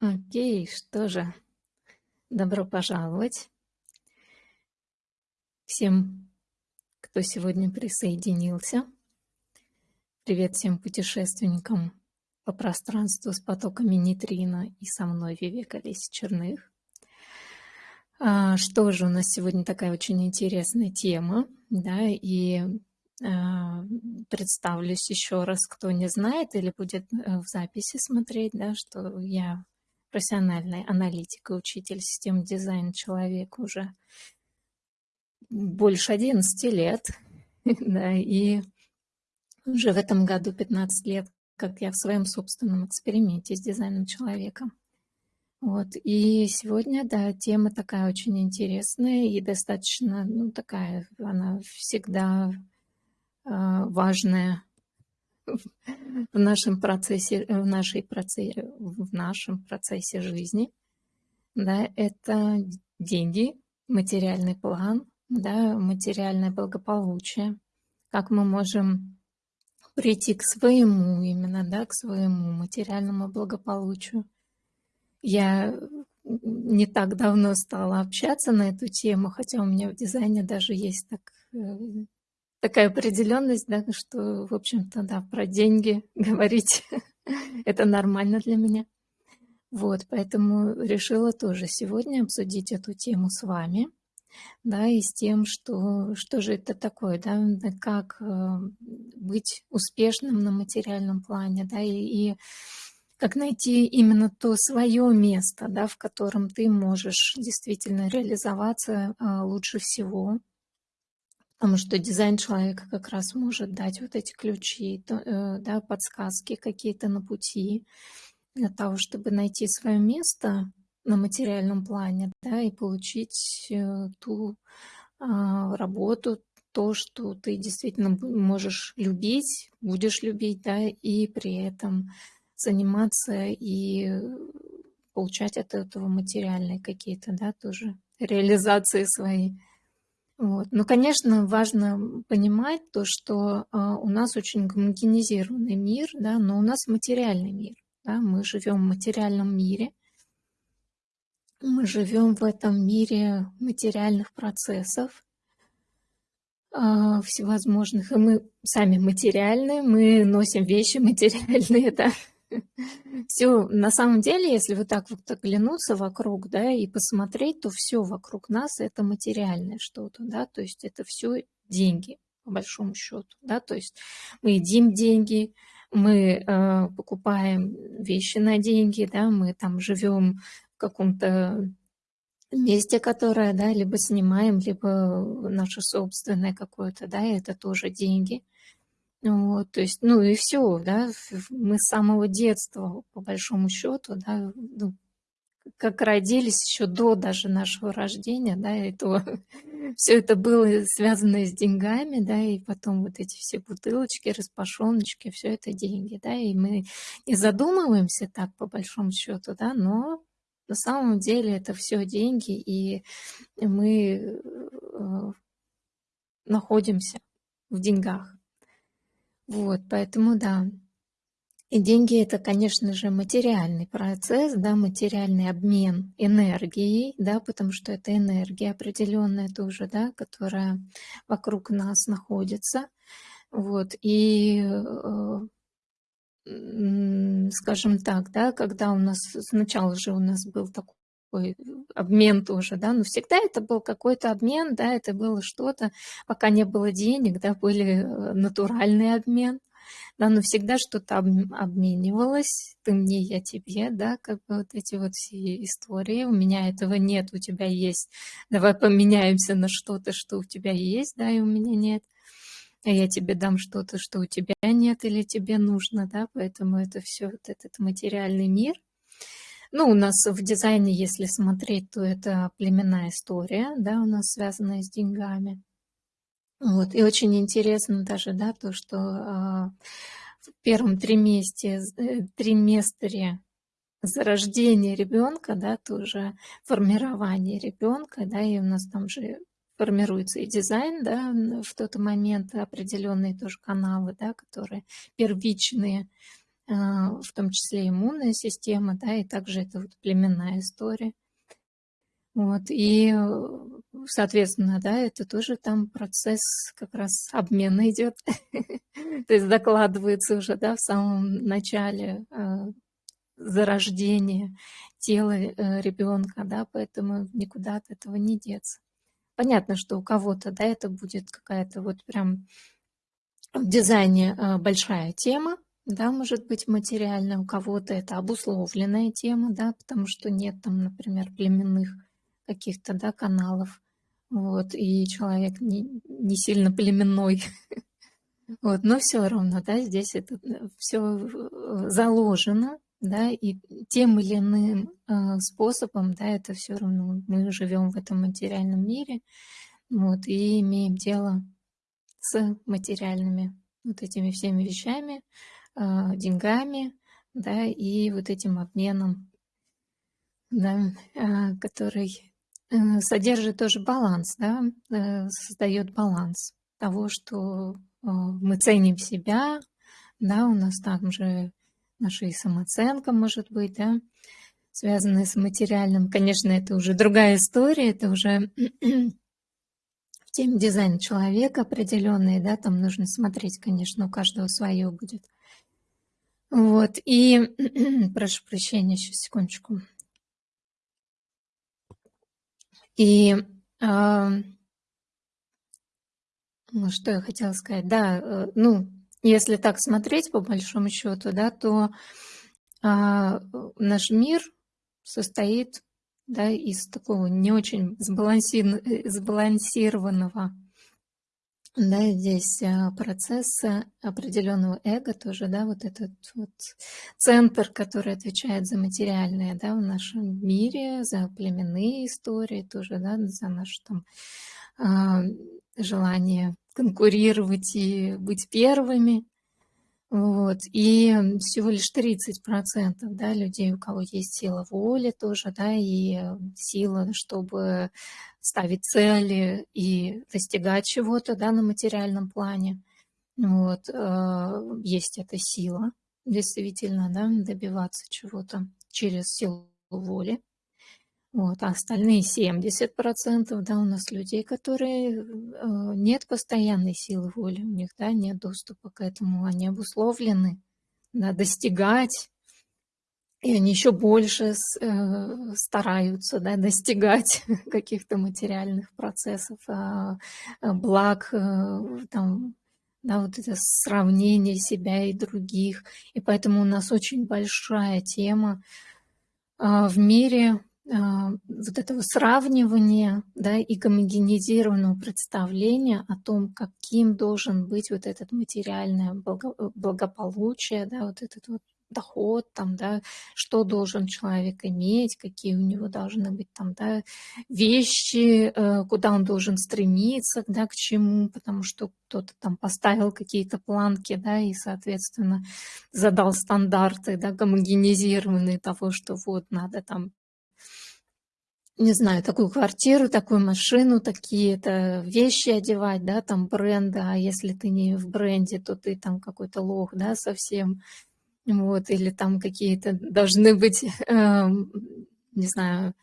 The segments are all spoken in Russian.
Окей, что же, добро пожаловать всем, кто сегодня присоединился. Привет всем путешественникам по пространству с потоками нейтрино и со мной Вивека Леси Черных. А, что же, у нас сегодня такая очень интересная тема, да, и а, представлюсь еще раз, кто не знает или будет э, в записи смотреть, да, что я профессиональный аналитик и учитель систем дизайна человек уже больше 11 лет. да, и уже в этом году 15 лет, как я в своем собственном эксперименте с дизайном человека. Вот, и сегодня, да, тема такая очень интересная и достаточно, ну, такая, она всегда э, важная в нашем процессе, в, нашей процессе, в нашем процессе жизни. Да, это деньги, материальный план, да, материальное благополучие, как мы можем прийти к своему именно, да, к своему материальному благополучию. Я не так давно стала общаться на эту тему, хотя у меня в дизайне даже есть так э, такая определенность, да, что, в общем-то, да, про деньги говорить это нормально для меня. Вот, поэтому решила тоже сегодня обсудить эту тему с вами, да, и с тем, что, что же это такое, да, как э, быть успешным на материальном плане, да, и, и как найти именно то свое место, да, в котором ты можешь действительно реализоваться э, лучше всего, Потому что дизайн человека как раз может дать вот эти ключи, э, да, подсказки какие-то на пути для того, чтобы найти свое место на материальном плане, да, и получить э, ту а, работу, то, что ты действительно можешь любить, будешь любить, да, и при этом заниматься и получать от этого материальные какие-то, да, тоже реализации свои. Вот. Но, конечно, важно понимать то, что а, у нас очень гомогенизированный мир, да, но у нас материальный мир. Да, мы живем в материальном мире, мы живем в этом мире материальных процессов а, всевозможных, и мы сами материальные, мы носим вещи материальные, да, все, на самом деле, если вот так вот оглянуться вокруг, да, и посмотреть, то все вокруг нас это материальное что-то, да, то есть это все деньги, по большому счету, да, то есть мы едим деньги, мы э, покупаем вещи на деньги, да, мы там живем в каком-то месте, которое, да, либо снимаем, либо наше собственное какое-то, да, это тоже деньги. Вот, то есть, ну и все, да, мы с самого детства, по большому счету, да, ну, как родились еще до даже нашего рождения, да, и все это было связано с деньгами, да, и потом вот эти все бутылочки, распашоночки, все это деньги, да, и мы не задумываемся так, по большому счету, да, но на самом деле это все деньги, и мы э, находимся в деньгах. Вот, поэтому да. И деньги это, конечно же, материальный процесс, да, материальный обмен энергией, да, потому что это энергия определенная тоже, да, которая вокруг нас находится. Вот, и э, скажем так, да, когда у нас сначала же у нас был такой такой обмен тоже, да, но всегда это был какой-то обмен, да, это было что-то, пока не было денег, да, были э, натуральный обмен, да, но всегда что-то обменивалось, ты мне, я тебе, да, как бы вот эти вот все истории, у меня этого нет, у тебя есть, давай поменяемся на что-то, что у тебя есть, да, и у меня нет, а я тебе дам что-то, что у тебя нет или тебе нужно, да, поэтому это все вот этот материальный мир – ну, у нас в дизайне, если смотреть, то это племенная история, да, у нас связанная с деньгами. Вот, и очень интересно даже, да, то, что э, в первом триместре, э, триместре зарождения ребенка, да, тоже формирование ребенка, да, и у нас там же формируется и дизайн, да, в тот момент определенные тоже каналы, да, которые первичные, в том числе иммунная система, да, и также это вот племенная история. Вот, и, соответственно, да, это тоже там процесс как раз обмена идет. То есть докладывается уже, да, в самом начале зарождения тела э, ребенка, да, поэтому никуда от этого не деться. Понятно, что у кого-то, да, это будет какая-то вот прям в дизайне э, большая тема, да, может быть материальная, у кого-то это обусловленная тема, да, потому что нет там, например, племенных каких-то, да, каналов, вот, и человек не, не сильно племенной, вот, но все равно, да, здесь это э, все заложено, да, и тем или иным э, способом, да, это все равно мы живем в этом материальном мире, вот, и имеем дело с материальными вот этими всеми вещами, э, деньгами, да, и вот этим обменом, да, э, который э, содержит тоже баланс, да, э, создает баланс того, что э, мы ценим себя, да, у нас также наша и самооценка, может быть, да, связанная с материальным. Конечно, это уже другая история, это уже в теме дизайна человека определенные, да, там нужно смотреть, конечно, у каждого свое будет. Вот, и прошу прощения, сейчас секундочку. И э, ну, что я хотела сказать, да, э, ну, если так смотреть по большому счету, да, то а, наш мир состоит да, из такого не очень сбалансир... сбалансированного да, здесь а, процесса определенного эго тоже, да, вот этот вот центр, который отвечает за материальное, да, в нашем мире, за племенные истории тоже, да, за наше там а, желание конкурировать и быть первыми. Вот. И всего лишь 30% да, людей, у кого есть сила воли тоже, да, и сила, чтобы ставить цели и достигать чего-то да, на материальном плане. Вот. Э, есть эта сила, действительно, да, добиваться чего-то через силу воли. Вот, а остальные 70% да, у нас людей, которые э, нет постоянной силы воли, у них да, нет доступа к этому, они обусловлены да, достигать, и они еще больше э, стараются да, достигать каких-то материальных процессов, э, благ, э, там, да, вот это сравнение себя и других. И поэтому у нас очень большая тема э, в мире а, вот этого сравнивания да, и гомогенизированного представления о том, каким должен быть вот этот материальное благополучие, да, вот этот вот доход, там, да, что должен человек иметь, какие у него должны быть там, да, вещи, э, куда он должен стремиться, да, к чему, потому что кто-то там поставил какие-то планки, да, и, соответственно, задал стандарты, да, гомогенизированные того, что вот надо там не знаю, такую квартиру, такую машину, такие-то вещи одевать, да, там бренды, а если ты не в бренде, то ты там какой-то лох, да, совсем, вот, или там какие-то должны быть, э, не знаю,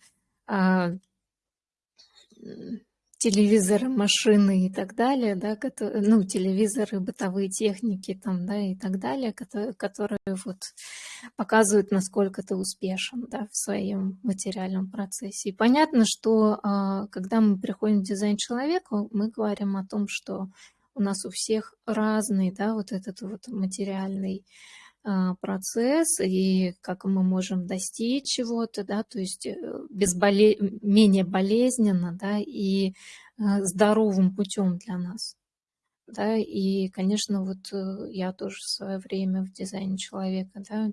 э, телевизоры, машины и так далее, да, которые, ну, телевизоры, бытовые техники там, да, и так далее, которые, которые вот показывают, насколько ты успешен, да, в своем материальном процессе. И понятно, что а, когда мы приходим в дизайн человека, мы говорим о том, что у нас у всех разный, да, вот этот вот материальный процесс и как мы можем достичь чего-то, да, то есть э, безболе... менее болезненно, да, и э, здоровым путем для нас. Да, и, конечно, вот э, я тоже в свое время в дизайне человека, да,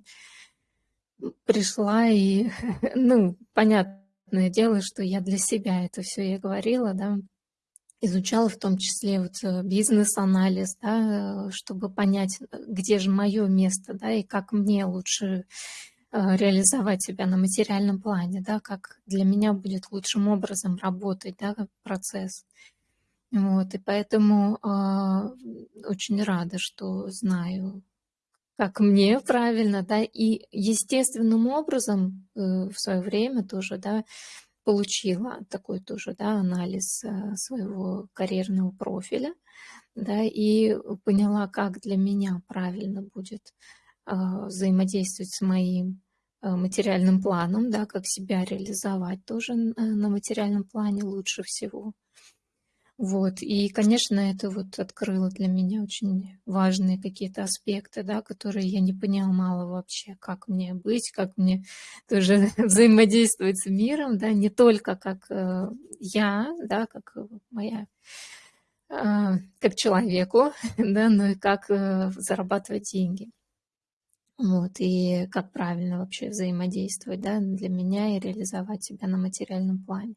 пришла и, ну, понятное дело, что я для себя это все я говорила, да, изучала в том числе вот э, бизнес-анализ, да, чтобы понять, э, где же мое место, да, и как мне лучше э, реализовать себя на материальном плане, да, как для меня будет лучшим образом работать, да, процесс. Вот, и поэтому э, очень рада, что знаю как мне правильно, да, и естественным образом э, в свое время тоже, да, получила такой тоже, да, анализ э, своего карьерного профиля, да, и поняла, как для меня правильно будет а, взаимодействовать с моим а, материальным планом, да, как себя реализовать тоже на материальном плане лучше всего. Вот, и, конечно, это вот открыло для меня очень важные какие-то аспекты, да, которые я не понимала вообще, как мне быть, как мне тоже взаимодействовать с миром, да, не только как э, я, да, как моя а, как человеку, да, но и как э, зарабатывать деньги. Вот, и как правильно вообще взаимодействовать, да, для меня и реализовать себя на материальном плане.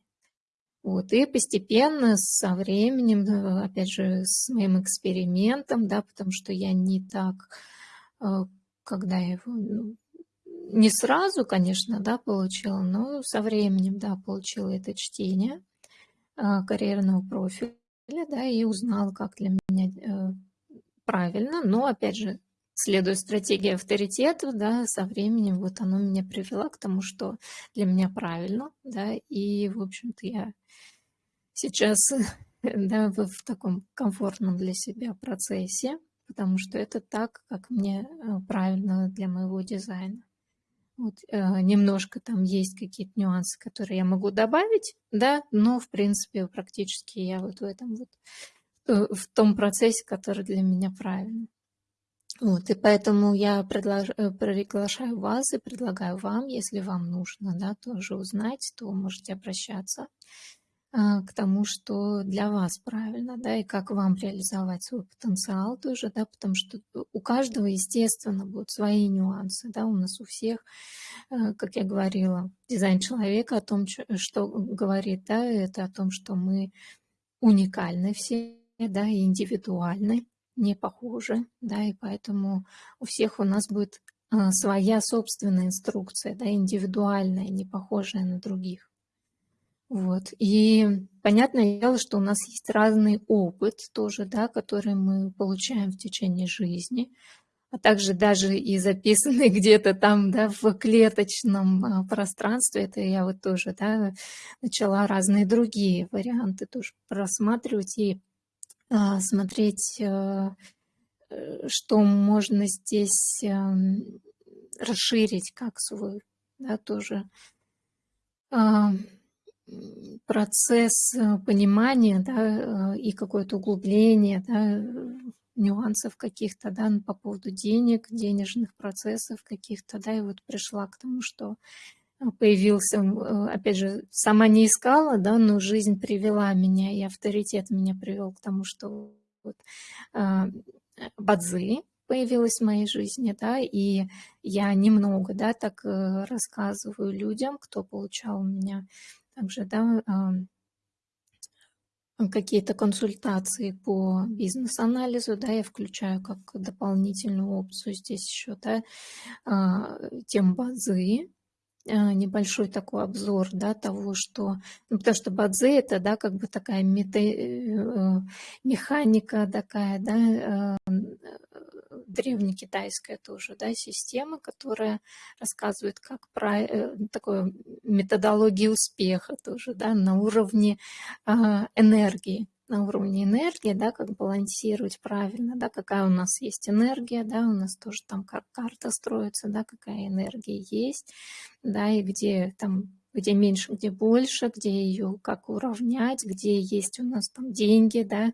Вот, и постепенно, со временем, э, опять же, с моим экспериментом, да, потому что я не так, э, когда я его, ну, не сразу, конечно, да, получила, но со временем, да, получила это чтение карьерного профиля, да, и узнала, как для меня э, правильно, но, опять же, следуя стратегии авторитета, да, со временем вот оно меня привело к тому, что для меня правильно, да, и, в общем-то, я сейчас, да, в, в таком комфортном для себя процессе, потому что это так, как мне э, правильно для моего дизайна. Вот, э, немножко там есть какие-то нюансы, которые я могу добавить, да, но, в принципе, практически я вот в этом вот, э, в том процессе, который для меня правильный. Вот, и поэтому я предлож... Э, приглашаю вас и предлагаю вам, если вам нужно, да, тоже узнать, то можете обращаться. А, к тому, что для вас правильно, да, и как вам реализовать свой потенциал тоже, да, потому что у каждого, естественно, будут свои нюансы, да, у нас у всех, э, как я говорила, дизайн человека о том, что говорит, да, это о том, что мы уникальны все, да, и индивидуальны, не похожи, да, и поэтому у всех у нас будет э, своя собственная инструкция, да, индивидуальная, не похожая на других. Вот. И понятное дело, что у нас есть разный опыт тоже, да, который мы получаем в течение жизни, а также даже и записанный где-то там, да, в клеточном а, пространстве. Это я вот тоже, да, начала разные другие варианты тоже просматривать и а, смотреть, а, что можно здесь а, расширить как свой, да, тоже а, процесс э, понимания да, э, и какое-то углубление да, нюансов каких-то да, по поводу денег, денежных процессов каких-то, да, и вот пришла к тому, что э, появился, опять же, сама не искала, да, но жизнь привела меня, и авторитет меня привел к тому, что вот, Бадзи появилась в моей жизни, да, и я немного, да, так рассказываю людям, кто получал у меня также, да, какие-то консультации по бизнес-анализу, да, я включаю как дополнительную опцию здесь еще, да, а, тем базы, а, небольшой такой обзор, да, того, что, ну, потому что бадзе это, да, как бы такая мета, э, механика такая, да, э, древнекитайская тоже, да, система, которая рассказывает, как про э, такую методологию успеха тоже, да, на уровне энергии, на уровне энергии, да, как балансировать правильно, да, какая у нас есть энергия, да, у нас тоже там как карта строится, да, какая энергия есть, да, и где там где меньше, где больше, где ее как уравнять, где есть у нас там деньги, да,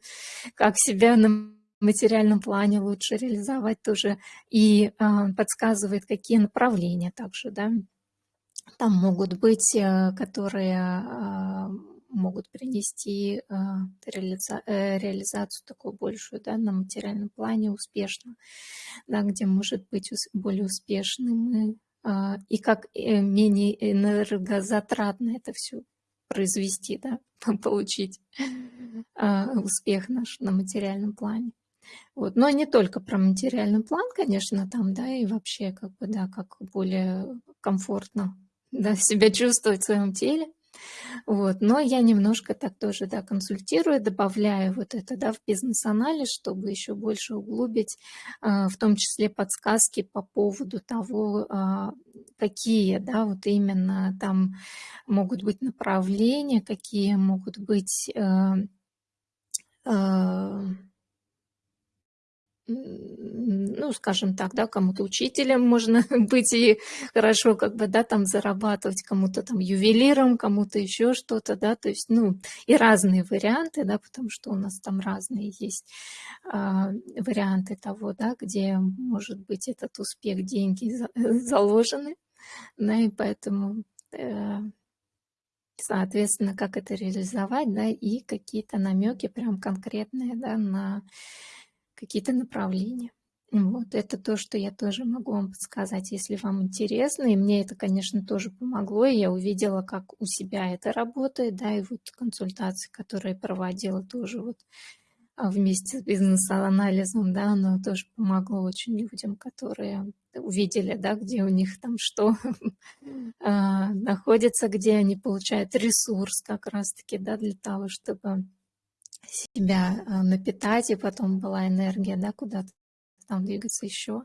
как себя на материальном плане лучше реализовать тоже, и э, подсказывает, какие направления также, да, там могут быть, э, которые э, могут принести э, реализа э, реализацию такую большую да, на материальном плане успешно, да, где может быть более успешным э, и как менее энергозатратно это все произвести, да, получить успех наш на материальном плане. Вот. Но не только про материальный план, конечно, там, да, и вообще, как бы, да, как более комфортно да, себя чувствовать в своем теле. Вот. Но я немножко так тоже да, консультирую, добавляю вот это да, в бизнес-анализ, чтобы еще больше углубить, а, в том числе подсказки по поводу того, а, какие да, вот именно там могут быть направления, какие могут быть э, э, ну, скажем так, да, кому-то учителем можно быть и хорошо как бы, да, там зарабатывать, кому-то там ювелиром, кому-то еще что-то, да, то есть, ну, и разные варианты, да, потому что у нас там разные есть а, варианты того, да, где может быть этот успех, деньги за, заложены, да, и поэтому, э, соответственно, как это реализовать, да, и какие-то намеки прям конкретные, да, на какие-то направления. Вот, это то, что я тоже могу вам подсказать, если вам интересно. И мне это, конечно, тоже помогло. И я увидела, как у себя это работает, да, и вот консультации, которые проводила тоже вот а, вместе с бизнес-анализом, да, оно тоже помогло очень людям, которые увидели, да, где у них там что а, находится, где они получают ресурс как раз-таки, да, для того, чтобы себя э, напитать, и потом была энергия, да, куда-то там двигаться еще,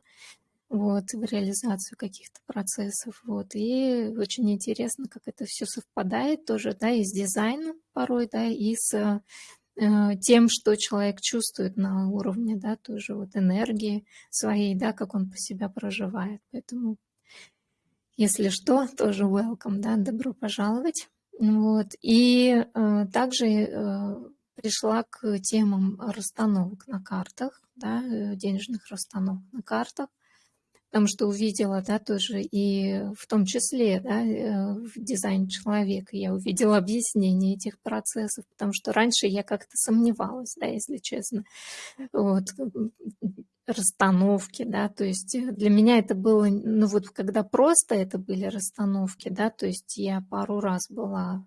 вот, в реализацию каких-то процессов, вот, и очень интересно, как это все совпадает тоже, да, и с дизайном порой, да, и с э, тем, что человек чувствует на уровне, да, тоже вот энергии своей, да, как он по себя проживает, поэтому, если что, тоже welcome, да, добро пожаловать, вот, и э, также э, пришла к темам расстановок на картах, да, э, денежных расстановок на картах, потому что увидела, да, тоже и в том числе, да, э, в дизайне человека я увидела объяснение этих процессов, потому что раньше я как-то сомневалась, да, если честно, вот, расстановки, да, то есть э, для меня это было, ну вот когда просто это были расстановки, да, то есть я пару раз была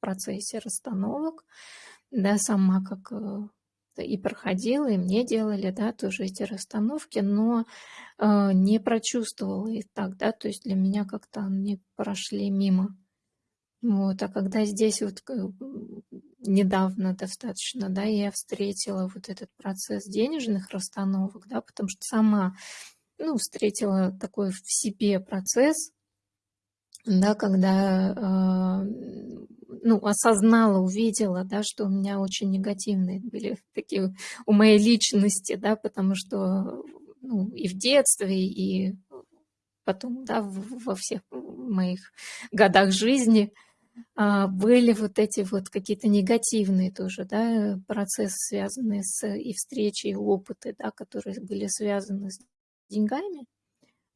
процессе расстановок, да, сама как э, и проходила, и мне делали, да, тоже эти расстановки, но э, не прочувствовала их так, да, то есть для меня как-то они прошли мимо. Вот, а когда здесь вот недавно достаточно, да, я встретила вот этот процесс денежных расстановок, да, потому что сама, ну, встретила такой в себе процесс, да, когда э, ну, осознала, увидела, да, что у меня очень негативные были такие у моей личности, да, потому что ну, и в детстве, и потом, да, во всех моих годах жизни а, были вот эти вот какие-то негативные тоже, да, процессы, связанные с и встречи, и опыты, да, которые были связаны с деньгами.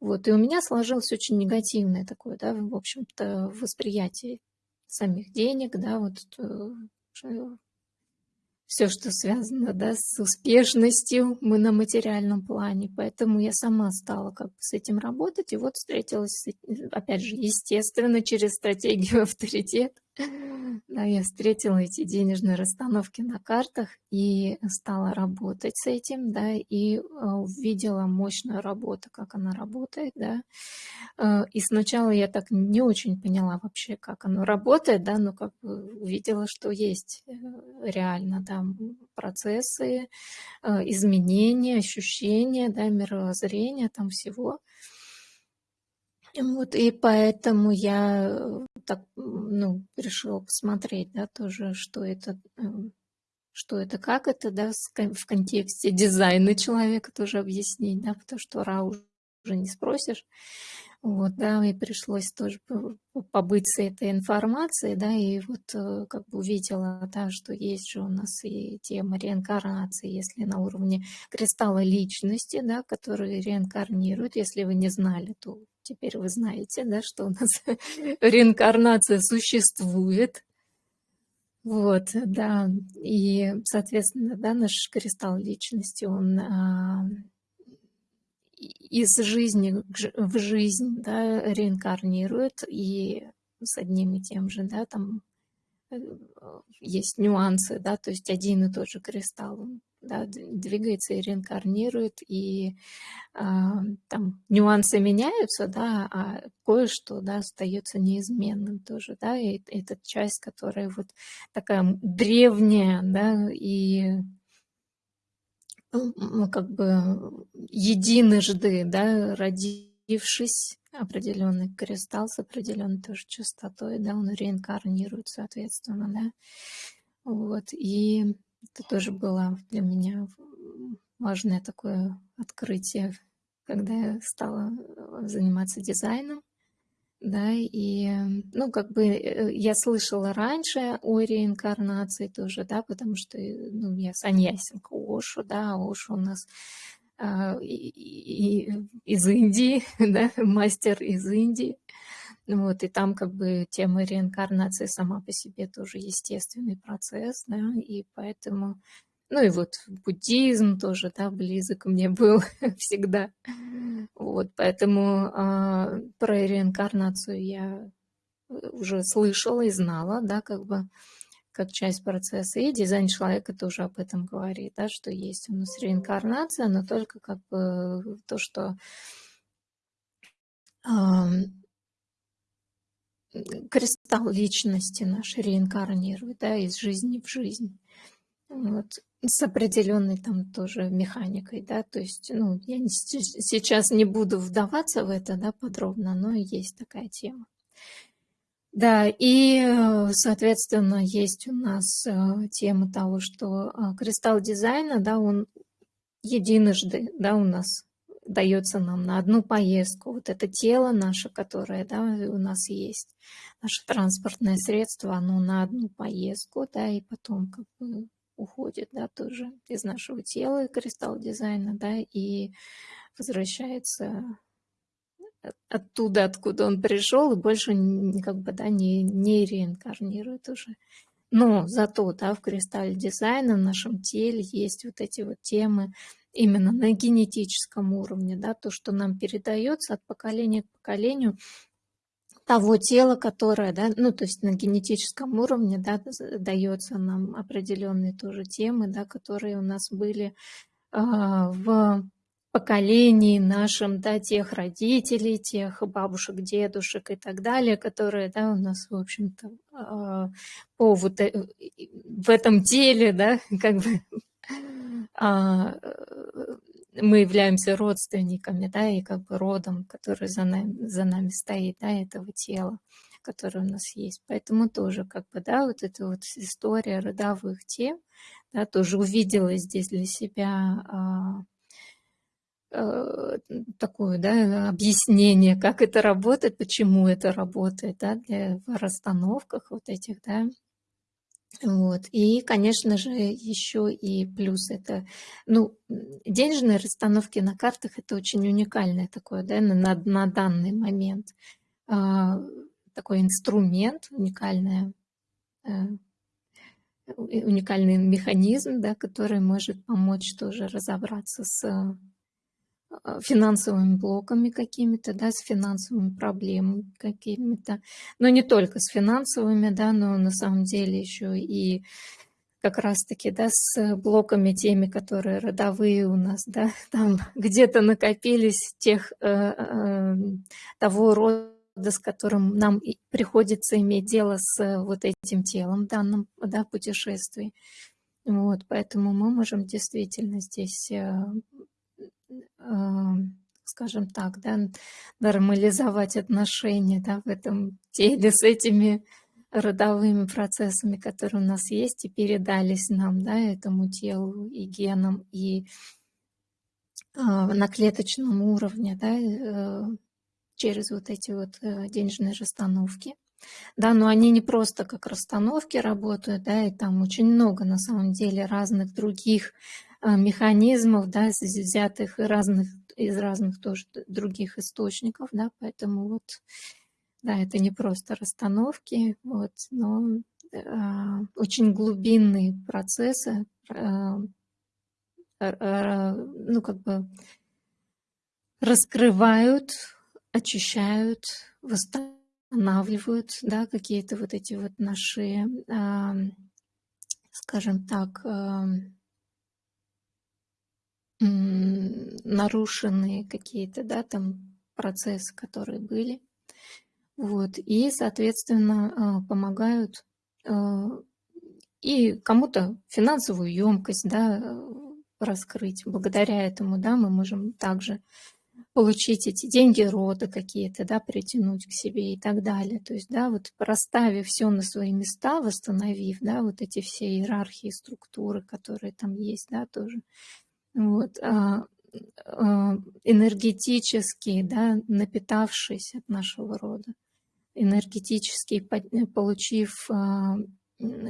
Вот, и у меня сложилось очень негативное такое, да, в общем-то, восприятие самих денег, да, вот э, все, что связано да, с успешностью мы на материальном плане. Поэтому я сама стала как бы с этим работать. И вот встретилась, опять же, естественно, через стратегию авторитет. Да, я встретила эти денежные расстановки на картах и стала работать с этим, да, и а, увидела мощную работу, как она работает, да. А, и сначала я так не очень поняла вообще, как оно работает, да, но как бы увидела, что есть э, реально там процессы, а, изменения, ощущения, да, мировоззрения, там всего. Вот, и поэтому я э, так, ну, решила посмотреть, да, тоже, что это, эм, что это, как это, да, в контексте дизайна человека тоже объяснить, да, потому что ра уже не спросишь. Вот, да, и пришлось тоже побыть с этой информацией, да, и вот э, как бы увидела, да, что есть же у нас и тема реинкарнации, если на уровне кристалла личности, да, который реинкарнирует, если вы не знали, то теперь вы знаете, да, что у нас реинкарнация существует, вот, да, и, соответственно, да, наш кристалл личности, он а, из жизни в жизнь да, реинкарнирует, и с одним и тем же, да, там э, есть нюансы, да, то есть один и тот же кристалл, да, двигается и реинкарнирует, и а, там нюансы меняются, да, а кое-что, да, остается неизменным тоже, да, и это часть, которая вот такая древняя, да, и ну, как бы единожды, да, родившись, определенный кристалл с определенной тоже частотой, да, он реинкарнирует, соответственно, да, вот, и это тоже было для меня важное такое открытие, когда я стала э, заниматься дизайном. Да, и, ну, как бы э, я слышала раньше о реинкарнации тоже, да, потому что, э, ну, я саньясинка Ошу, да, Ошу у нас а, и, и, из Индии, да, мастер из Индии. Вот, и там как бы тема реинкарнации сама по себе тоже естественный процесс, да, и поэтому, ну и вот буддизм тоже, да, близок мне был всегда. Вот, поэтому а, про реинкарнацию я уже слышала и знала, да, как бы как часть процесса. И дизайн человека тоже об этом говорит, да, что есть у нас реинкарнация, но только как бы то, что кристалл личности наш реинкарнирует, да, из жизни в жизнь. Вот. С определенной там тоже механикой, да, то есть, ну, я не, сейчас не буду вдаваться в это, да, подробно, но есть такая тема. Да, и, соответственно, есть у нас э, тема того, что э, кристалл дизайна, да, он единожды, да, у нас дается нам на одну поездку. Вот это тело наше, которое да, у нас есть, наше транспортное средство, оно на одну поездку, да, и потом как бы уходит, да, тоже из нашего тела, кристалл дизайна, да, и возвращается оттуда, откуда он пришел, и больше как бы, да, не, не реинкарнирует уже. Но зато, да, в кристалле дизайна в нашем теле есть вот эти вот темы, именно на генетическом уровне, да, то, что нам передается от поколения к поколению, того тела, которое, да, ну, то есть на генетическом уровне, да, дается нам определенные тоже темы, да, которые у нас были э, в поколении нашем, да, тех родителей, тех бабушек, дедушек и так далее, которые, да, у нас, в общем-то, э, по вот э, в этом теле, да, как бы а, э, мы являемся родственниками, да, и как бы родом, который за нами, за нами стоит, да, этого тела, которое у нас есть. Поэтому тоже как бы, да, вот эта вот история родовых тем, да, тоже увидела здесь для себя а, а, такое, да, объяснение, как это работает, почему это работает, да, для, в расстановках вот этих, да, вот. И, конечно же, еще и плюс это, ну, денежные расстановки на картах это очень уникальное такое, да, на, на данный момент. А, такой инструмент, уникальное, а, уникальный механизм, да, который может помочь тоже разобраться с а, финансовыми блоками какими-то, да, с финансовыми проблемами какими-то. Но не только с финансовыми, да, но на самом деле еще и как раз-таки, да, с блоками теми, которые родовые у нас, да, там где-то накопились тех, э, э, того рода, с которым нам приходится иметь дело с вот этим телом в данном, да, путешествии. Вот, поэтому мы можем действительно здесь э, скажем так, да, нормализовать отношения да, в этом теле с этими родовыми процессами, которые у нас есть и передались нам, да, этому телу и генам, и э, на клеточном уровне, да, э, через вот эти вот э, денежные расстановки. Да, но они не просто как расстановки работают, да, и там очень много на самом деле разных других механизмов, да, взятых разных, из разных тоже других источников, да, поэтому вот, да, это не просто расстановки, вот, но э, очень глубинные процессы, э, э, ну, как бы раскрывают, очищают, восстанавливают, да, какие-то вот эти вот наши, э, скажем так, э, нарушенные какие-то, да, там процессы, которые были. Вот, и, соответственно, а, помогают а, и кому-то финансовую емкость, да, раскрыть. Благодаря этому, да, мы можем также получить эти деньги рода какие-то, да, притянуть к себе и так далее. То есть, да, вот расставив все на свои места, восстановив, да, вот эти все иерархии, структуры, которые там есть, да, тоже, вот, а, а, энергетически, да, напитавшись от нашего рода, энергетически получив а,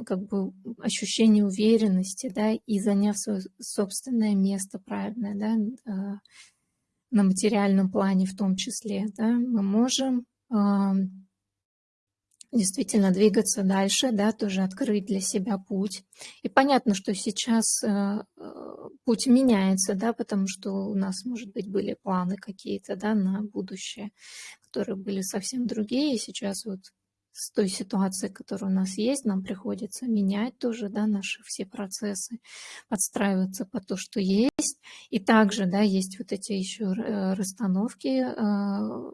как бы ощущение уверенности, да, и заняв свое собственное место правильное, да, на материальном плане в том числе, да, мы можем действительно двигаться дальше, да, тоже открыть для себя путь. И понятно, что сейчас э, путь меняется, да, потому что у нас, может быть, были планы какие-то, да, на будущее, которые были совсем другие. И сейчас вот с той ситуацией, которая у нас есть, нам приходится менять тоже, да, наши все процессы, подстраиваться по то, что есть. И также, да, есть вот эти еще э, расстановки, э,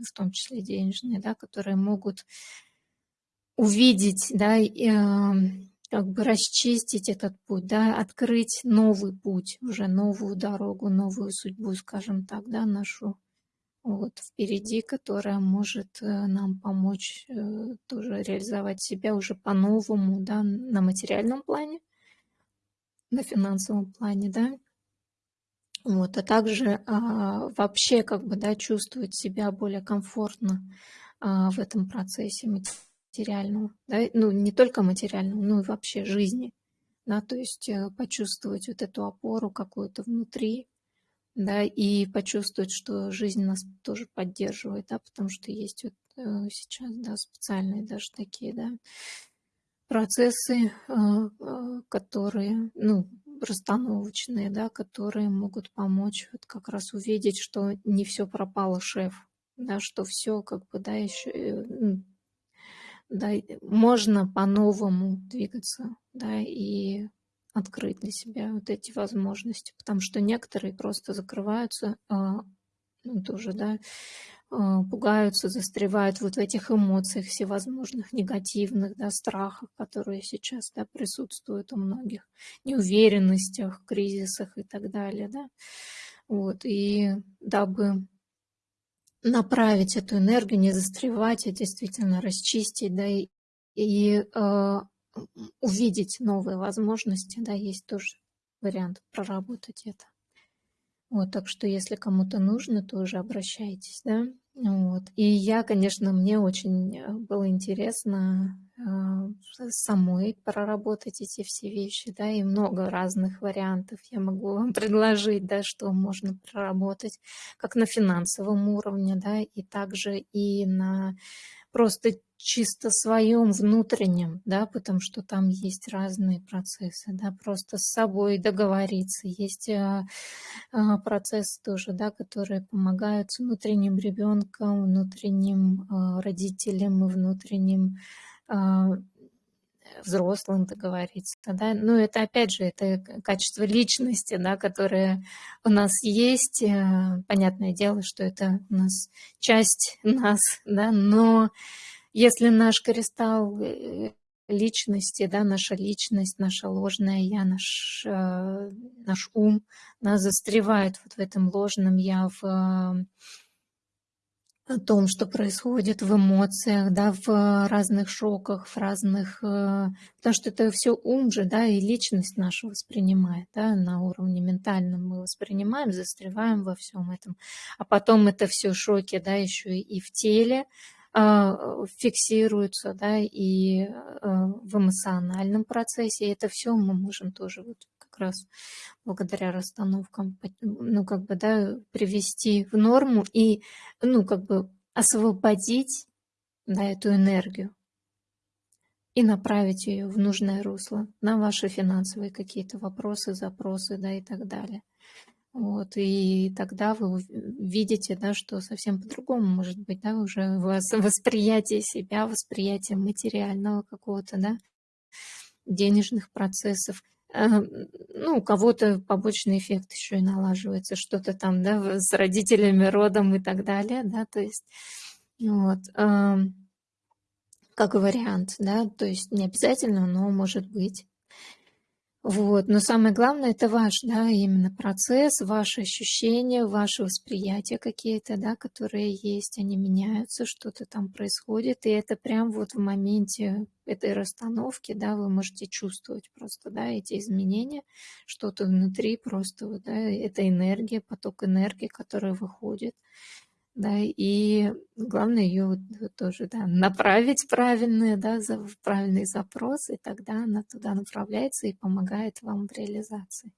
в том числе денежные, да, которые могут увидеть, да, эм, как бы расчистить этот путь, да, открыть новый путь, уже новую дорогу, новую судьбу, скажем так, да, нашу вот впереди, которая может э, нам помочь э, тоже реализовать себя уже по-новому, да, на материальном плане, на финансовом плане, да, вот, а также а, вообще как бы, да, чувствовать себя более комфортно а, в этом процессе материального, да, ну, не только материального, но и вообще жизни, да, то есть э, почувствовать вот эту опору какую-то внутри, да, и почувствовать, что жизнь нас тоже поддерживает, да, потому что есть вот э, сейчас, да, специальные даже такие, да, процессы, э, которые, ну, расстановочные, да, которые могут помочь вот как раз увидеть, что не все пропало, шеф, да, что все как бы, да, еще да, можно по-новому двигаться, да, и открыть для себя вот эти возможности, потому что некоторые просто закрываются, а, ну, тоже, да, а, пугаются, застревают вот в этих эмоциях всевозможных, негативных, да, страхах, которые сейчас, да, присутствуют у многих, неуверенностях, кризисах и так далее, да, вот, и дабы направить эту энергию, не застревать, а действительно расчистить, да, и, и э, увидеть новые возможности, да, есть тоже вариант проработать это. Вот, так что если кому-то нужно, то уже обращайтесь, да. Вот. И я, конечно, мне очень э, было интересно самой проработать эти все вещи, да, и много разных вариантов я могу вам предложить, да, что можно проработать, как на финансовом уровне, да, и также и на просто чисто своем внутреннем, да, потому что там есть разные процессы, да, просто с собой договориться. Есть а, а, процессы тоже, да, которые помогают с внутренним ребенком, внутренним а, родителям и внутренним а, взрослым договориться, да, но это опять же, это качество личности, да, которое у нас есть, э, понятное дело, что это у нас часть нас, да, но если наш кристалл э, личности, да, наша личность, наша ложная я, наш, э, наш ум, нас застревает вот в этом ложном я, в о том, что происходит в эмоциях, да, в разных шоках, в разных... Э, потому что это все ум же, да, и личность наша воспринимает, да, на уровне ментальном мы воспринимаем, застреваем во всем этом. А потом это все шоки, да, еще и в теле, а, фиксируются, да, и э, в эмоциональном процессе. И это все мы можем тоже вот раз благодаря расстановкам, ну, как бы, да, привести в норму и, ну, как бы освободить, да, эту энергию и направить ее в нужное русло на ваши финансовые какие-то вопросы, запросы, да, и так далее. Вот, и тогда вы видите, да, что совсем по-другому может быть, да, уже у вас восприятие себя, восприятие материального какого-то, да, денежных процессов, ну, у кого-то побочный эффект еще и налаживается, что-то там, да, с родителями, родом и так далее, да, то есть, вот, как вариант, да, то есть не обязательно, но может быть. Вот. Но самое главное – это ваш, да, именно процесс, ваши ощущения, ваше восприятие какие-то, да, которые есть, они меняются, что-то там происходит, и это прям вот в моменте этой расстановки, да, вы можете чувствовать просто, да, эти изменения, что-то внутри просто, да, это энергия, поток энергии, который выходит, да, и главное ее вот, вот тоже, да, направить правильные, да, за, правильный запрос, и тогда она туда направляется и помогает вам в реализации.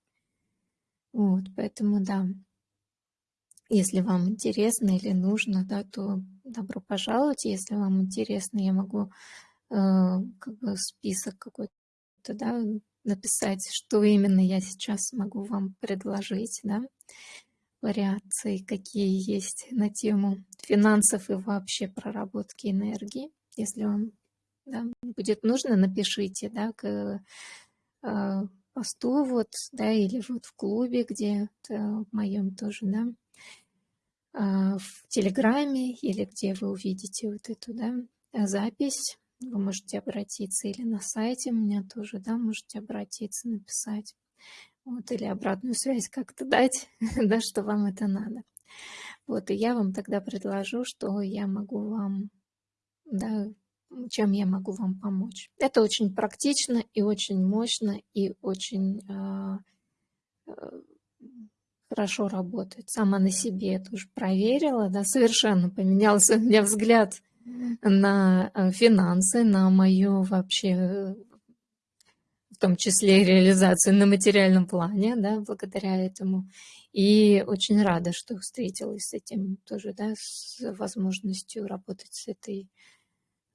Вот, поэтому, да, если вам интересно или нужно, да, то добро пожаловать. Если вам интересно, я могу э, как бы список какой-то, да, написать, что именно я сейчас могу вам предложить, да вариации, какие есть на тему финансов и вообще проработки энергии. Если вам да, будет нужно, напишите да, к э, посту вот, да, или вот в клубе, где в моем тоже, да, э, в Телеграме, или где вы увидите вот эту, да, запись. Вы можете обратиться или на сайте у меня тоже, да, можете обратиться, написать вот, или обратную связь как-то дать, да, что вам это надо. Вот, и я вам тогда предложу, что я могу вам, да, чем я могу вам помочь. Это очень практично и очень мощно и очень э, э, хорошо работает. Сама на себе это уже проверила, да, совершенно поменялся у меня взгляд на э, финансы, на мою вообще том числе и реализацию на материальном плане, да, благодаря этому. И очень рада, что встретилась с этим тоже, да, с возможностью работать с этой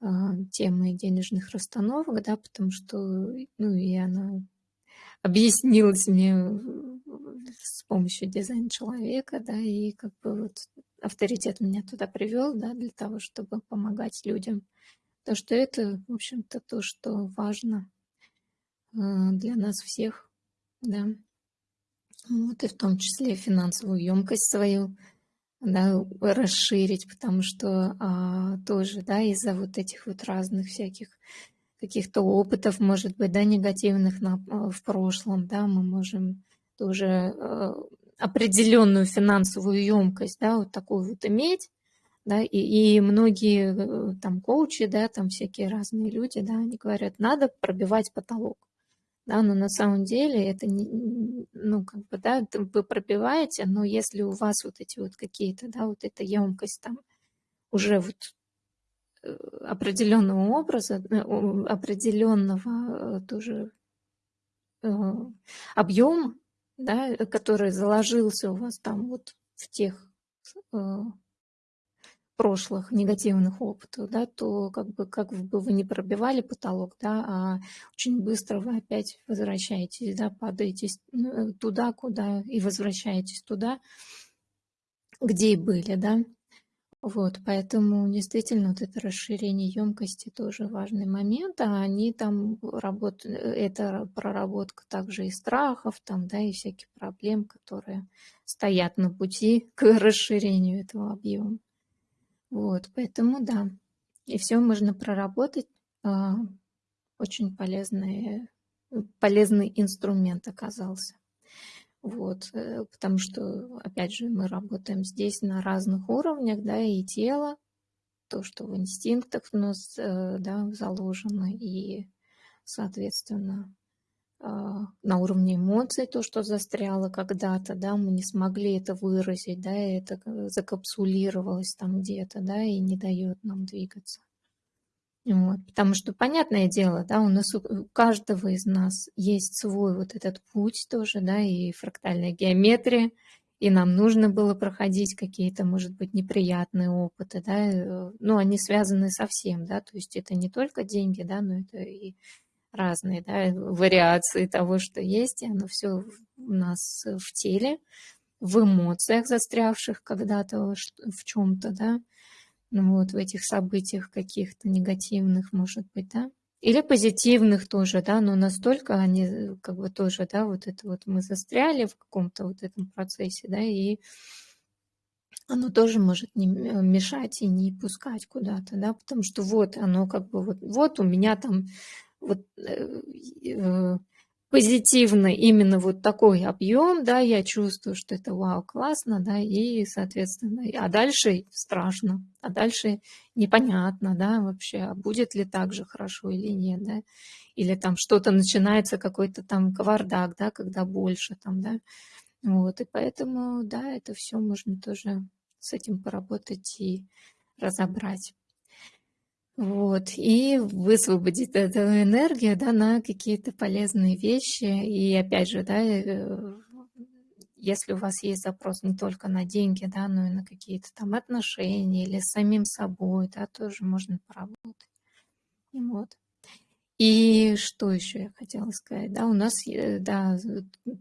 э, темой денежных расстановок, да, потому что, ну, и она объяснилась мне с помощью дизайна человека, да, и как бы вот авторитет меня туда привел, да, для того, чтобы помогать людям. То, что это, в общем-то, то, что важно для нас всех, да. Вот и в том числе финансовую емкость свою, да, расширить, потому что а, тоже, да, из-за вот этих вот разных всяких каких-то опытов, может быть, да, негативных на, а, в прошлом, да, мы можем тоже а, определенную финансовую емкость, да, вот такую вот иметь, да, и, и многие э, там коучи, да, там всякие разные люди, да, они говорят, надо пробивать потолок да, но на самом деле это не, ну, как бы, да, вы пробиваете, но если у вас вот эти вот какие-то, да, вот эта емкость там уже вот э, определенного образа, э, определенного э, тоже объема, да, который заложился у вас там вот в тех прошлых негативных опытов, да, то как бы, как бы вы не пробивали потолок, да, а очень быстро вы опять возвращаетесь, да, падаете ну, туда, куда, и возвращаетесь туда, где и были, да. Вот, поэтому действительно вот это расширение емкости тоже важный момент, а они там работают, это проработка также и страхов, там, да, и всяких проблем, которые стоят на пути к расширению этого объема. Вот, поэтому да. И все можно проработать. А, очень полезный, полезный инструмент оказался. Вот, э, потому что, опять же, мы работаем здесь на разных уровнях, да, и тело, то, что в инстинктах у нас, э, да, заложено, и, соответственно, на уровне эмоций, то, что застряло когда-то, да, мы не смогли это выразить, да, и это закапсулировалось там где-то, да, и не дает нам двигаться. Вот, потому что, понятное дело, да, у нас у каждого из нас есть свой вот этот путь тоже, да, и фрактальная геометрия, и нам нужно было проходить какие-то, может быть, неприятные опыты, да, э, ну, они связаны со всем, да, то есть это не только деньги, да, но это и разные да, вариации того, что есть, и оно все у нас в теле, в эмоциях, застрявших когда-то в чем-то, да, ну вот в этих событиях каких-то негативных, может быть, да, или позитивных тоже, да, но настолько они как бы тоже, да, вот это вот мы застряли в каком-то вот этом процессе, да, и оно тоже может не мешать и не пускать куда-то, да, потому что вот оно как бы вот, вот у меня там вот э, э, позитивно именно вот такой объем, да, я чувствую, что это вау, классно, да, и, соответственно, а дальше страшно, а дальше непонятно, да, вообще, а будет ли так же хорошо или нет, да, или там что-то начинается, какой-то там кавардак, да, когда больше там, да, вот, и поэтому, да, это все можно тоже с этим поработать и разобрать. Вот, и высвободить эту энергию, да, на какие-то полезные вещи. И опять же, да, э, если у вас есть запрос не только на деньги, да, но и на какие-то там отношения или с самим собой, да, тоже можно поработать. Вот. И что еще я хотела сказать, да, у нас, э, да,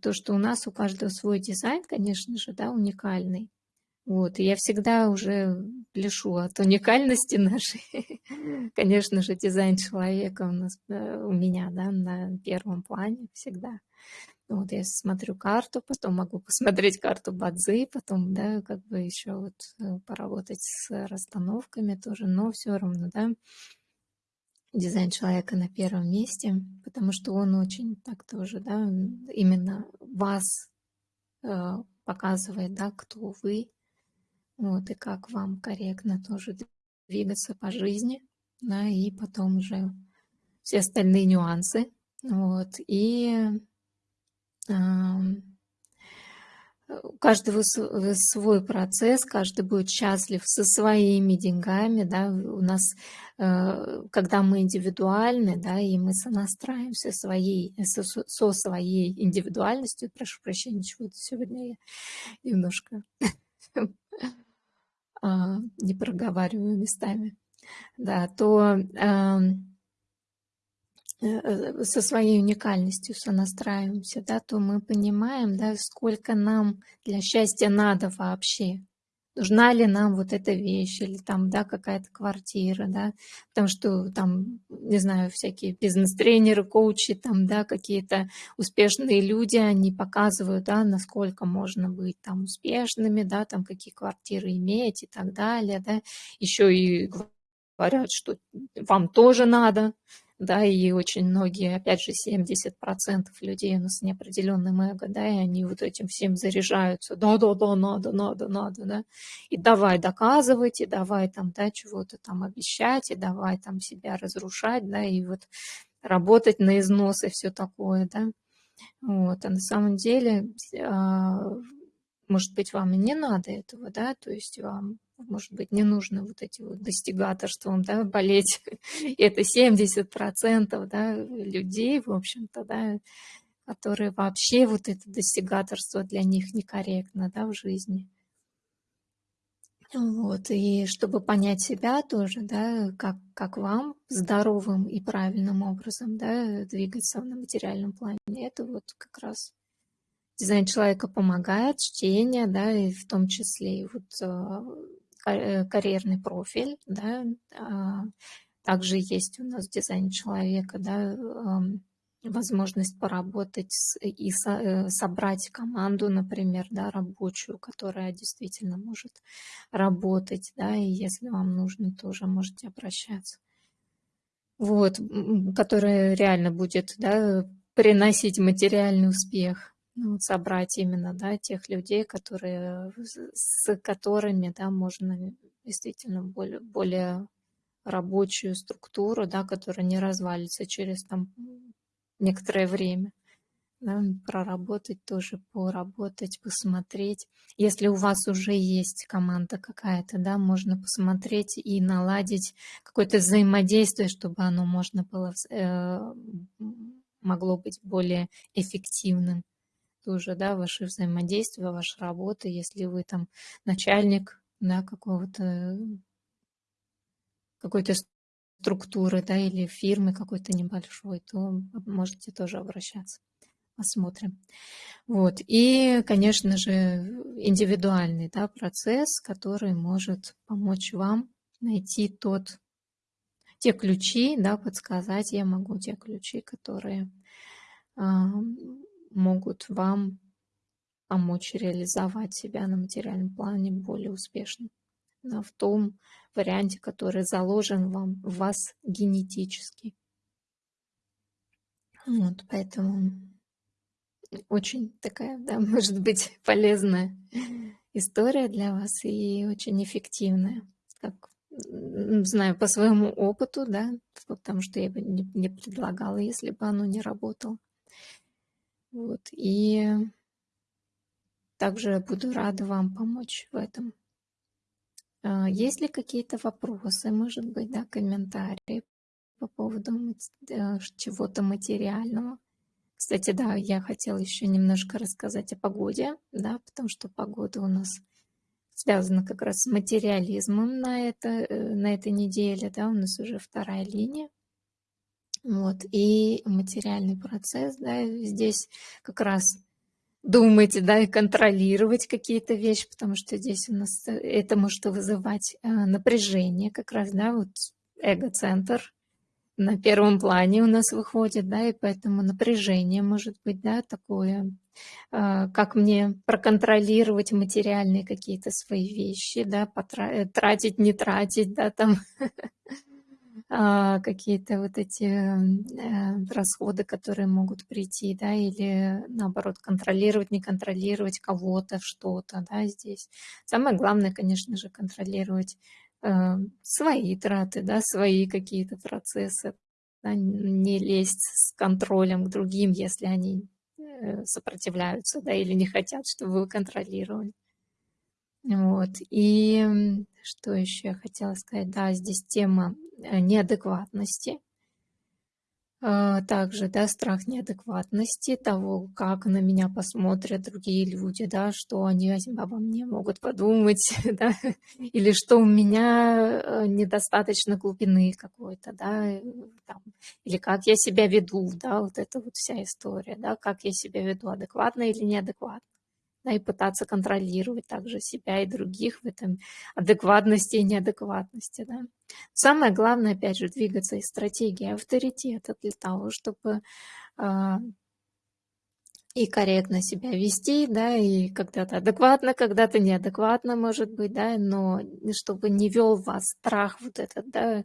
то, что у нас у каждого свой дизайн, конечно же, да, уникальный. Вот, и я всегда уже пляшу от уникальности нашей. Конечно же, дизайн человека у нас, у меня, да, на первом плане всегда. Вот я смотрю карту, потом могу посмотреть карту Бадзи, потом, да, как бы еще вот э, поработать с расстановками тоже, но все равно, да, дизайн человека на первом месте, потому что он очень так тоже, да, именно вас э, показывает, да, кто вы, вот, и как вам корректно тоже двигаться по жизни, да, и потом уже все остальные нюансы, вот, и э, у каждого свой процесс, каждый будет счастлив со своими деньгами, да, у нас, э, когда мы индивидуальны, да, и мы сонастраиваемся своей, со, со своей индивидуальностью, прошу прощения, чего-то сегодня я немножко а, не проговариваю местами, да, то э, э, со своей уникальностью сонастраиваемся, да, то мы понимаем, да, сколько нам для счастья надо вообще нужна ли нам вот эта вещь или там, да, какая-то квартира, да, потому что там, не знаю, всякие бизнес-тренеры, коучи, там, да, какие-то успешные люди, они показывают, да, насколько можно быть там успешными, да, там, какие квартиры иметь и так далее, да, еще и говорят, что вам тоже надо, да, и очень многие, опять же, 70% людей у нас неопределенным эго, да, и они вот этим всем заряжаются, да-да-да, надо, надо, надо, да, и давай доказывать, и давай там, да, чего-то там обещать, и давай там себя разрушать, да, и вот работать на износ и все такое, да, вот, а на самом деле, а, может быть, вам и не надо этого, да, то есть вам может быть, не нужно вот эти вот достигаторством, да, болеть. Это 70% да, людей, в общем-то, да, которые вообще вот это достигаторство для них некорректно, да, в жизни. Вот, и чтобы понять себя тоже, да, как, как вам здоровым и правильным образом, да, двигаться на материальном плане, это вот как раз дизайн человека помогает, чтение, да, и в том числе и вот а, карьерный профиль, да, а, также есть у нас в дизайне человека, да, возможность поработать и э, собрать команду, например, да, рабочую, которая действительно может работать, да, и если вам нужно, тоже можете обращаться. Вот, которая реально будет, да, приносить материальный успех ну, собрать именно, да, тех людей, которые, с которыми, да, можно действительно более, более рабочую структуру, да, которая не развалится через там некоторое время. Да, проработать тоже, поработать, посмотреть. Если у вас уже есть команда какая-то, да, можно посмотреть и наладить какое-то взаимодействие, чтобы оно можно было, э, могло быть более эффективным тоже, да, ваши взаимодействия, ваша работа, если вы там начальник, да, какого-то, какой-то структуры, да, или фирмы какой-то небольшой, то можете тоже обращаться. Посмотрим. Вот. И, конечно же, индивидуальный да, процесс, который может помочь вам найти тот те ключи, да, подсказать я могу те ключи, которые а, могут вам помочь реализовать себя на материальном плане более успешно да, в том варианте, который заложен вам в вас генетически. Вот, поэтому очень такая, да, может быть, полезная история для вас и очень эффективная. Как знаю по своему опыту, да, потому что я бы не, не предлагала, если бы оно не работало. Вот, и также буду рада вам помочь в этом. А, есть ли какие-то вопросы, может быть, да, комментарии по поводу э, чего-то материального? Кстати, да, я хотела еще немножко рассказать о погоде, да, потому что погода у нас связана как раз с материализмом на, это, э, на этой неделе, да, у нас уже вторая линия. Вот, и материальный процесс, да, здесь как раз думать, да, и контролировать какие-то вещи, потому что здесь у нас э, это может вызывать э, напряжение как раз, да, вот эго-центр на первом плане у нас выходит, да, и поэтому напряжение может быть, да, такое, э, как мне проконтролировать материальные какие-то свои вещи, да, тратить, не тратить, да, там какие-то вот эти э, расходы, которые могут прийти, да, или наоборот контролировать, не контролировать кого-то, что-то, да, здесь. Самое главное, конечно же, контролировать э, свои траты, да, свои какие-то процессы, да, не лезть с контролем к другим, если они э, сопротивляются, да, или не хотят, чтобы вы контролировали. Вот. И что еще я хотела сказать? Да, здесь тема неадекватности. А, также, да, страх неадекватности, того, как на меня посмотрят другие люди, да, что они обо мне могут подумать, да, или что у меня э, недостаточно глубины какой-то, да, э, там, или как я себя веду, да, вот это вот вся история, да, как я себя веду, адекватно или неадекватно да, и пытаться контролировать также себя и других в этом адекватности и неадекватности. Да. Самое главное, опять же, двигаться из стратегии авторитета для того, чтобы э, и корректно себя вести, да, и когда-то адекватно, когда-то неадекватно, может быть, да, но чтобы не вел вас страх вот этот, да,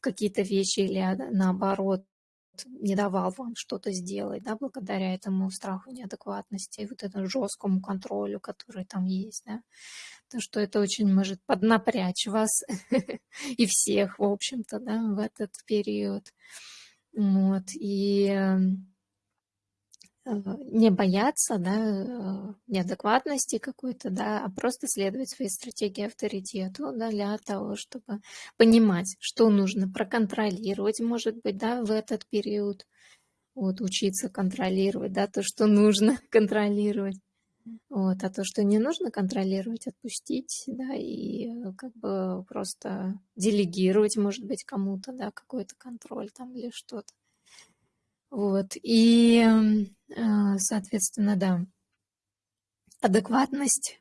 какие-то вещи или наоборот, не давал вам что-то сделать, да, благодаря этому страху неадекватности, вот этому жесткому контролю, который там есть, да, то что это очень может поднапрячь вас и всех, в общем-то, да, в этот период. Вот, и эм, не бояться да, э, неадекватности какой-то, да, а просто следовать своей стратегии авторитету да, для того, чтобы понимать, что нужно проконтролировать, может быть, да, в этот период, вот, учиться контролировать, да, то, что нужно контролировать, вот, а то, что не нужно контролировать, отпустить, да, и э, как бы просто делегировать, может быть, кому-то, да, какой-то контроль там или что-то. Вот, и, э, соответственно, да, адекватность,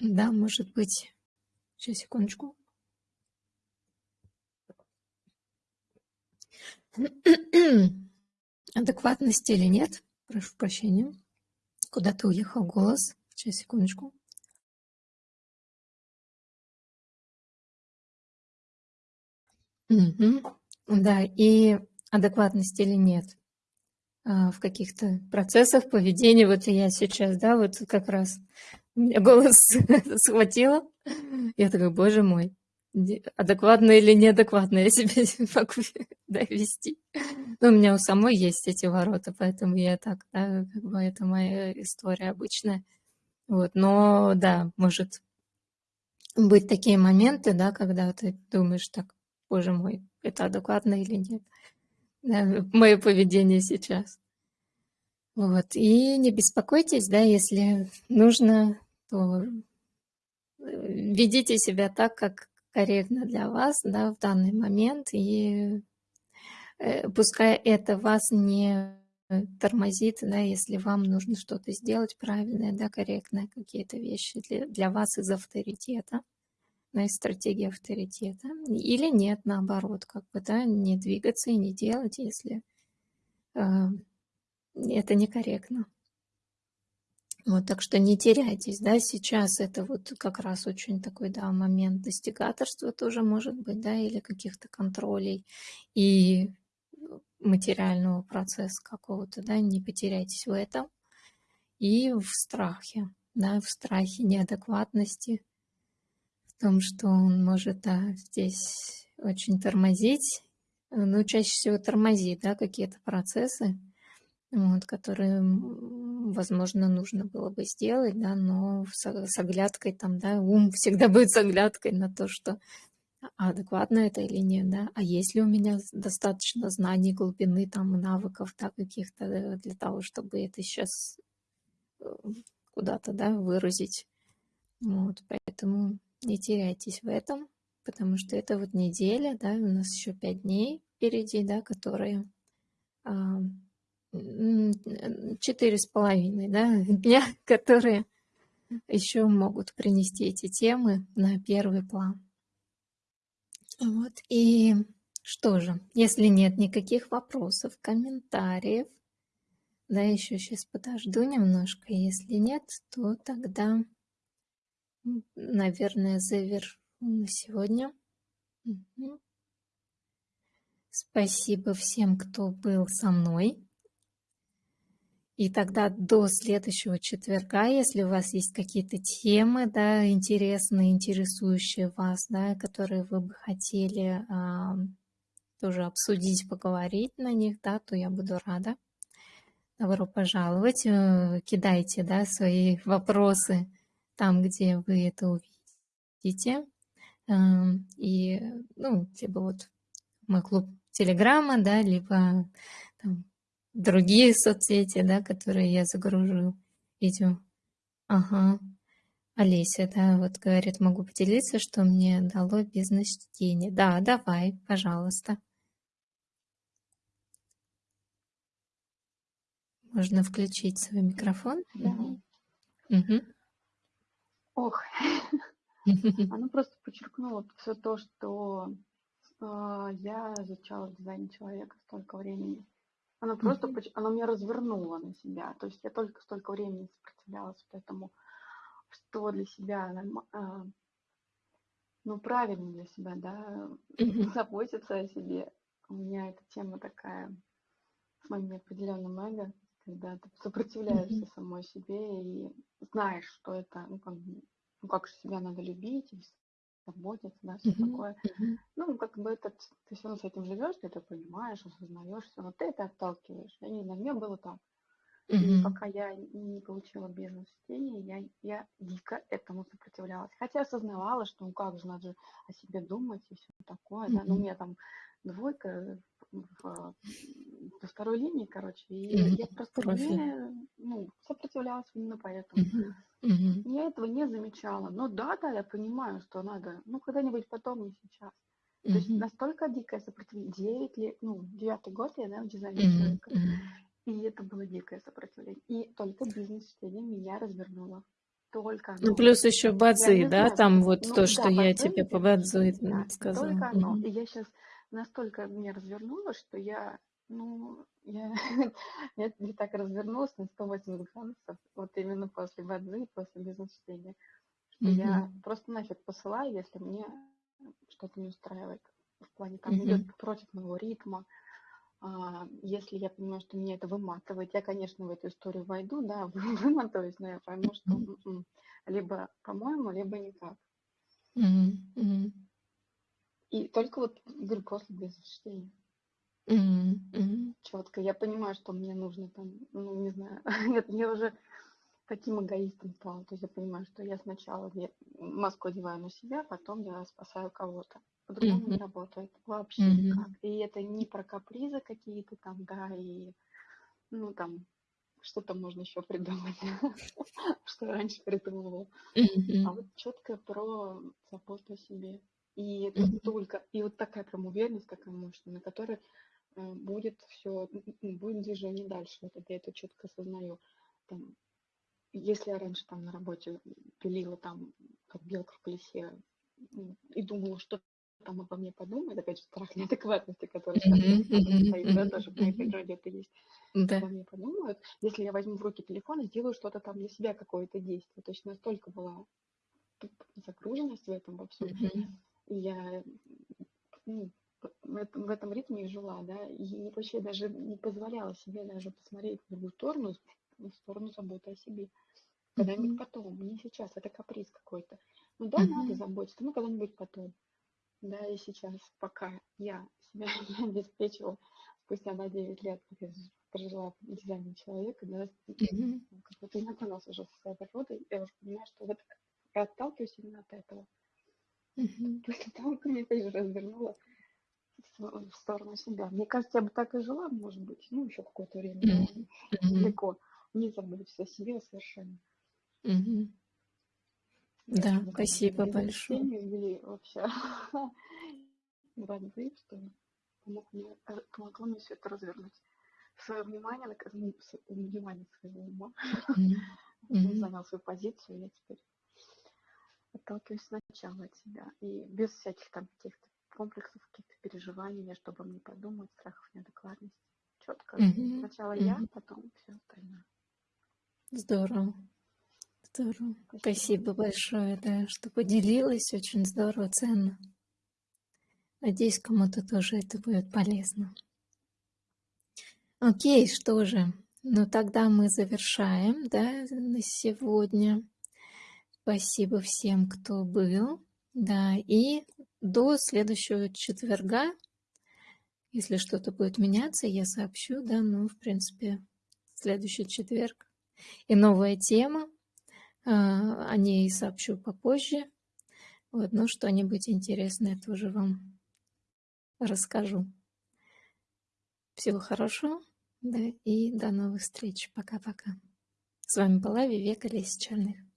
да, может быть, сейчас, секундочку. Адекватность или нет, прошу прощения, куда-то уехал голос, сейчас, секундочку. Угу. Да, и адекватность или нет. А, в каких-то процессах поведения. Вот я сейчас, да, вот как раз меня голос схватила. Я такая, боже мой, адекватно или неадекватно я себя могу да. Но у меня у самой есть эти ворота, поэтому я так, да, как бы это моя история обычная. Вот, но да, может быть такие моменты, да, когда ты думаешь так, боже мой, это адекватно или нет мое поведение сейчас. Вот. И не беспокойтесь, да, если нужно, то э, ведите себя так, как корректно для вас, да, в данный момент, и э, пускай это вас не тормозит, да, если вам нужно что-то сделать правильное, да, корректное, какие-то вещи для, для вас из авторитета, да, и стратегия авторитета. Или нет, наоборот, как бы, да, не двигаться и не делать, если э, это некорректно. Вот, так что не теряйтесь, да, сейчас это вот как раз очень такой, да, момент достигаторства тоже может быть, да, или каких-то контролей и материального процесса какого-то, да, не потеряйтесь в этом и в страхе, да, в страхе неадекватности, в том, что он может, да, здесь очень тормозить, ну, чаще всего тормозит, да, какие-то процессы, вот, которые, возможно, нужно было бы сделать, да, но с, с оглядкой там, да, ум всегда будет с оглядкой на то, что а адекватно это или нет, да, а есть ли у меня достаточно знаний, глубины, там, навыков, да, каких-то э, для того, чтобы это сейчас э, куда-то, да, выразить. Вот, поэтому не теряйтесь в этом, потому что это вот неделя, да, у нас еще пять дней впереди, да, которые а, четыре с половиной да, дня, которые еще могут принести эти темы на первый план. Вот. И что же, если нет никаких вопросов, комментариев, да, еще сейчас подожду немножко, если нет, то тогда, наверное, завершу на сегодня. Спасибо всем, кто был со мной. И тогда до следующего четверга, если у вас есть какие-то темы, да, интересные, интересующие вас, да, которые вы бы хотели а, тоже обсудить, поговорить на них, да, то я буду рада. Добро пожаловать. Э, кидайте, да, свои вопросы там, где вы это увидите. Эм, и, ну, либо вот мой клуб Телеграма, да, либо там, другие соцсети, да, которые я загружу видео. Ага. Олеся, да, вот говорит, могу поделиться, что мне дало бизнес-чтение. Да, давай, пожалуйста. Можно включить свой микрофон. Да. Угу. Ох, она просто подчеркнула все то, что э, я изучала дизайн человека столько времени. Она просто, она меня развернула на себя. То есть я только столько времени сопротивлялась этому, что для себя, а, ну, правильно для себя, да, заботиться о себе. У меня эта тема такая с моим неопределенным эго, когда ты сопротивляешься mm-hmm. самой себе и знаешь, что это, ну, как, ну, как же себя надо любить, заботиться, да, все mm-hmm. такое. Mm-hmm. Ну, как бы это, ты все равно с этим живешь, ты это понимаешь, осознаешь, все, но ты это отталкиваешь. Я не знаю, мне было так. Mm-hmm. И пока я не получила бизнес-чтение, я, я дико этому сопротивлялась. Хотя осознавала, что ну как же, надо же о себе думать и все такое, mm-hmm. да. Ну, у меня там двойка в, в, во второй линии, короче, и mm-hmm. я просто Профиль. не ну, сопротивлялась именно поэтому. Mm-hmm. Угу. Я этого не замечала. Но да, да, я понимаю, что надо, ну, когда-нибудь потом, не сейчас. То есть настолько дикое сопротивление. Девять лет, ну, девятый год я, да, в дизайне mm человека. И это было дикое сопротивление. И только бизнес-чтение меня развернуло. Только оно. Ну, плюс еще бадзи, да, знаю, там вот ну, то, да, что я тебе по бадзи да, сказала. Только оно. И я сейчас настолько меня развернула, что я ну, я, я не так развернулась на 180 градусов, вот именно после бадзи, после бизнес-чтения, что mm-hmm. я просто нафиг посылаю, если мне что-то не устраивает. В плане там mm-hmm. идет против моего ритма. А, если я понимаю, что меня это выматывает, я, конечно, в эту историю войду, да, вымотаюсь, но я пойму, что mm-hmm. либо по-моему, либо никак. Mm-hmm. И только вот, говорю, после бизнес-чтения. Мгм, Четко. Я понимаю, что мне нужно там, ну, не знаю, нет, я уже таким эгоистом стала. То есть я понимаю, что я сначала маску одеваю на себя, потом я спасаю кого-то. По-другому не работает вообще никак. И это не про капризы какие-то там, да, и, ну, там, что-то можно еще придумать, что раньше придумывала. А вот четко про заботу о себе. И это только, и вот такая прям уверенность, такая мощная, на которой будет все, будет движение дальше. Вот это я это четко осознаю. Там, если я раньше там на работе пилила там, как белка в колесе, и думала, что там обо мне подумает, опять же, страх неадекватности, который сейчас стоит, да, тоже в моей природе это есть. Да. Обо мне подумают. Если я возьму в руки телефон и сделаю что-то там для себя, какое-то действие. То есть настолько была загруженность в этом во всем. И я ну, в, этом, ритме жила, да, и вообще даже не позволяла себе даже посмотреть в другую сторону, в сторону заботы о себе. Когда-нибудь потом, не сейчас, это каприз какой-то. Ну да, надо заботиться, ну когда-нибудь потом. Да, и сейчас, пока я себя не обеспечивала, спустя на 9 лет, как я прожила в дизайне человека, да, mm-hmm. как познакомилась уже со своей природой, я уже понимаю, что вот я отталкиваюсь именно от этого. Mm-hmm. После того, как я опять же развернула в сторону себя. Мне кажется, я бы так и жила, может быть, ну, еще какое-то время, mm-hmm. далеко, не забыть о себе совершенно. Mm-hmm. Да, спасибо большое. Вели вообще Иван что помог мне, э, помогло мне все это развернуть. Свое внимание, ну, внимание своего ума. Он занял свою позицию, я теперь отталкиваюсь сначала от себя. И без всяких там каких-то комплексов, каких-то переживаний, чтобы мне подумать, страхов, неадекватности. Четко. Сначала я, потом все остальное. Здорово. Здорово. Спасибо. Спасибо большое, да, что поделилась. Очень здорово, ценно. Надеюсь, кому-то тоже это будет полезно. Окей, что же. Ну, тогда мы завершаем, да, на сегодня. Спасибо всем, кто был. Да, и до следующего четверга, если что-то будет меняться, я сообщу, да, ну, в принципе, следующий четверг. И новая тема, а, о ней сообщу попозже. Вот, но что-нибудь интересное тоже вам расскажу. Всего хорошего, да, и до новых встреч. Пока-пока. С вами была Вивека Лесичальных.